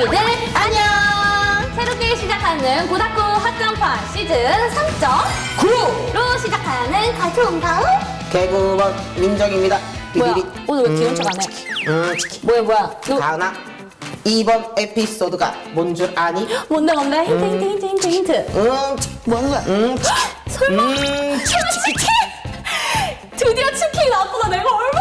닭고기들 안녕! 새롭게 시작하는 고다쿠 학간판 시즌 3.9로 시작하는 가초음다음 개구먼 민정입니다. 뭐야? 비비비. 오늘 왜 귀여운 척안 해? 음, 뭐야 뭐야? 너 가은아. 이번 에피소드가 뭔 줄 아니? 뭔데 뭔데? 힌트 힌트 힌트 힌트 힌트 음, 뭐 하는 거야? 음, 설마 음, 치킨? 드디어 치킨 나왔구나 내가 얼마나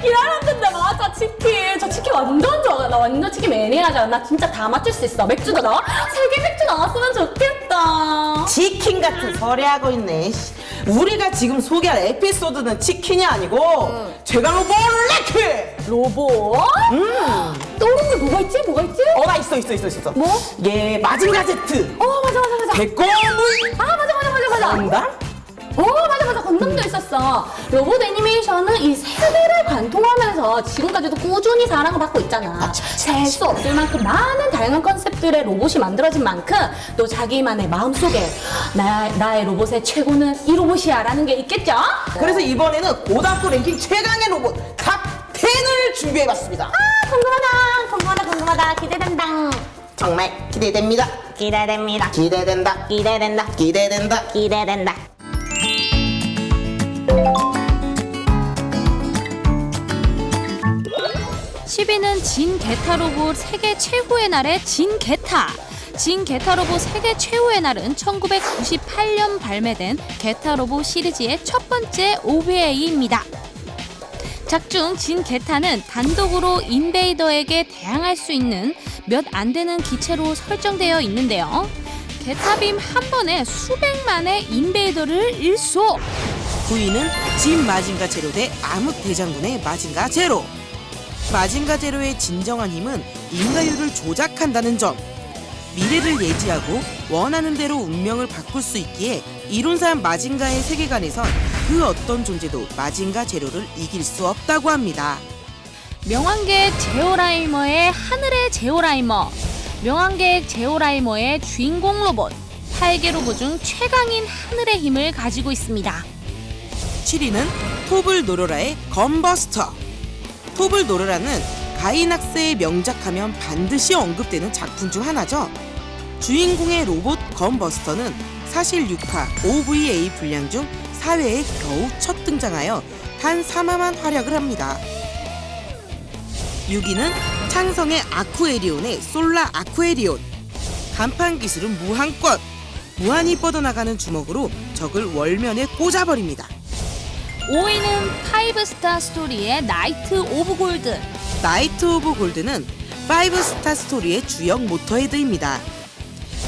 치킨을 기다렸는데 맞아 치킨 저 치킨 완전 좋아 나 완전 치킨 매니아잖아 나 진짜 다 맞출 수 있어 맥주도 나와? 세계 맥주 나왔으면 좋겠다 치킨 같은 소리 하고 있네. 씨. 우리가 지금 소개할 에피소드는 치킨이 아니고 제가 로볼레크. 로봇? 음. 떠오르는 게 뭐가 있지? 뭐가 있지? 어, 나 있어, 있어, 있어, 있어. 뭐? 예, 마징가 제트. 어 맞아 맞아 맞아 개꼬물. 아 맞아 맞아 맞아 맞아 정답? 오 맞아 맞아 건담도 있었어 로봇 애니메이션은 이 세대를 관통하면서 지금까지도 꾸준히 사랑을 받고 있잖아 셀 수 없을 만큼 많은 다양한 컨셉들의 로봇이 만들어진 만큼 또 자기만의 마음속에 나, 나의 로봇의 최고는 이 로봇이야 라는 게 있겠죠? 그래서 이번에는 고등학교 랭킹 최강의 로봇 탑 10을 준비해봤습니다. 아, 궁금하다 궁금하다 궁금하다 기대된다 정말 기대됩니다. 기대됩니다 기대된다. 기대된다 기대된다. 기대된다 10위는 진 게타 로봇 세계 최후의 날의 진 게타. 진 게타 로봇 세계 최후의 날은 1998년 발매된 게타 로봇 시리즈의 첫 번째 OVA입니다. 작중 진 게타는 단독으로 인베이더에게 대항할 수 있는 몇 안 되는 기체로 설정되어 있는데요. 게타빔 한 번에 수백만의 인베이더를 일소. 9위는 진 마징가 제로 대 암흑 대장군의 마징가 제로. 마징가 제로의 진정한 힘은 인가율을 조작한다는 점. 미래를 예지하고 원하는 대로 운명을 바꿀 수 있기에 이론상 마징가의 세계관에선 그 어떤 존재도 마징가 제로를 이길 수 없다고 합니다. 명왕계 제오라이머의 하늘의 제오라이머 명왕계 제오라이머의 주인공 로봇 8개 로봇 중 최강인 하늘의 힘을 가지고 있습니다 7위는 톱을 노려라의 건버스터. 톱을 노려라는 가이낙스의 명작하면 반드시 언급되는 작품 중 하나죠. 주인공의 로봇 건버스터는 사실 6화 OVA 분량 중 4회에 겨우 첫 등장하여 단 3화만 활약을 합니다. 6위는 창성의 아쿠에리온의 솔라 아쿠에리온. 간판 기술은 무한껏 무한히 뻗어나가는 주먹으로 적을 월면에 꽂아버립니다. 5위는 파이브 스타 스토리의 나이트 오브 골드 나이트 오브 골드는 5스타 스토리의 주역 모터헤드입니다.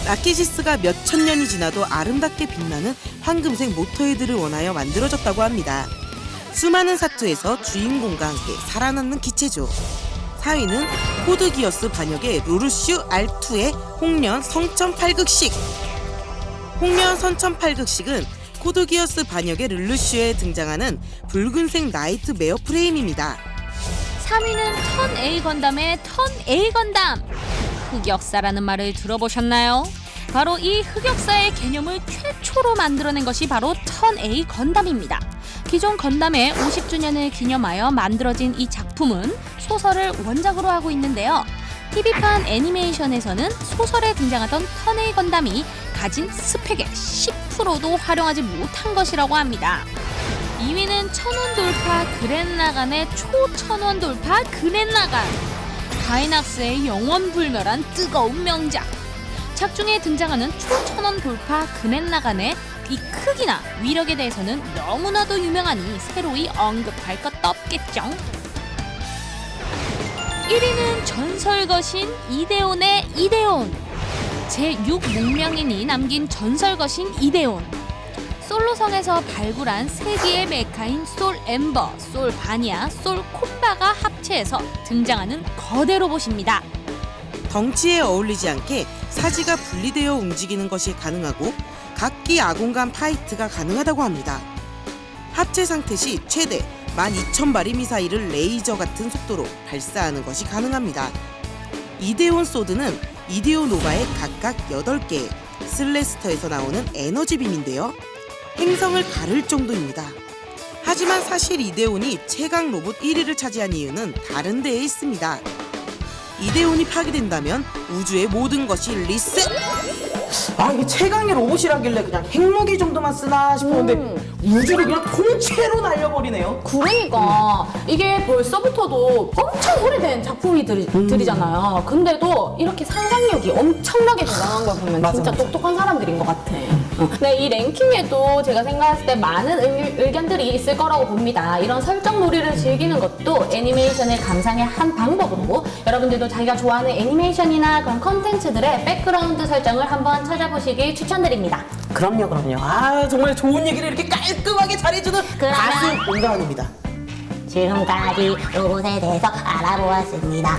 라키시스가 몇천 년이 지나도 아름답게 빛나는 황금색 모터헤드를 원하여 만들어졌다고 합니다. 수많은 사투에서 주인공과 함께 살아남는 기체죠. 4위는 코드 기어스 반역의 루루슈 R2의 홍련 성천팔극식 홍련 성천팔극식은 코드기어스 반역의 루루슈에 등장하는 붉은색 나이트 메어 프레임입니다. 3위는 턴 A 건담의 턴 A 건담 흑역사라는 말을 들어보셨나요? 바로 이 흑역사의 개념을 최초로 만들어낸 것이 바로 턴 A 건담입니다. 기존 건담의 50주년을 기념하여 만들어진 이 작품은 소설을 원작으로 하고 있는데요. TV판 애니메이션에서는 소설에 등장하던 턴 A 건담이 가진 스펙의 10%도 활용하지 못한 것이라고 합니다. 2위는 천원 돌파 그랜라간의 초천원 돌파 그랜라간. 가이낙스의 영원불멸한 뜨거운 명작. 작중에 등장하는 초천원 돌파 그랜라간의 이 크기나 위력에 대해서는 너무나도 유명하니 새로이 언급할 것도 없겠죠? 1위는 전설거신 이데온의 이데온 제6목명인이 남긴 전설거신 이데온 솔로성에서 발굴한 세기의 메카인 솔 엠버, 솔 바니아, 솔 콤바가 합체해서 등장하는 거대 로봇입니다. 덩치에 어울리지 않게 사지가 분리되어 움직이는 것이 가능하고 각기 아공간 fight가 가능하다고 합니다. 합체 상태 시 최대 12,000발의 미사일을 레이저 같은 속도로 발사하는 것이 가능합니다. 이데온 소드는 이데온 노바의 각각 8개의 thruster에서 나오는 에너지빔인데요. 행성을 가를 정도입니다. 하지만 사실 이데온이 최강 로봇 1위를 차지한 이유는 다른 데에 있습니다. 이데온이 파괴된다면 우주의 모든 것이 리셋! 아 이게 최강의 로봇이라길래 그냥 핵무기 정도만 쓰나 싶었는데 음. 우주를 그냥 통째로 날려버리네요. 그러니까 이게 벌써부터도 엄청 오래된 작품이들이잖아요. 근데도 이렇게 상상력이 엄청나게 대단한 걸 보면 맞아, 진짜 맞아. 똑똑한 사람들인 것 같아. 어. 네, 이 랭킹에도 제가 생각했을 때 많은 의, 의견들이 있을 거라고 봅니다. 이런 설정 놀이를 즐기는 것도 애니메이션의 감상의 한 방법으로 여러분들도 자기가 좋아하는 애니메이션이나 그런 컨텐츠들의 백그라운드 설정을 한번 찾아보시길 추천드립니다. 그럼요, 그럼요. 아 정말 좋은 얘기를 이렇게 깔끔하게 잘해주는 가수 공감입니다. 지금까지 로봇에 대해서 알아보았습니다.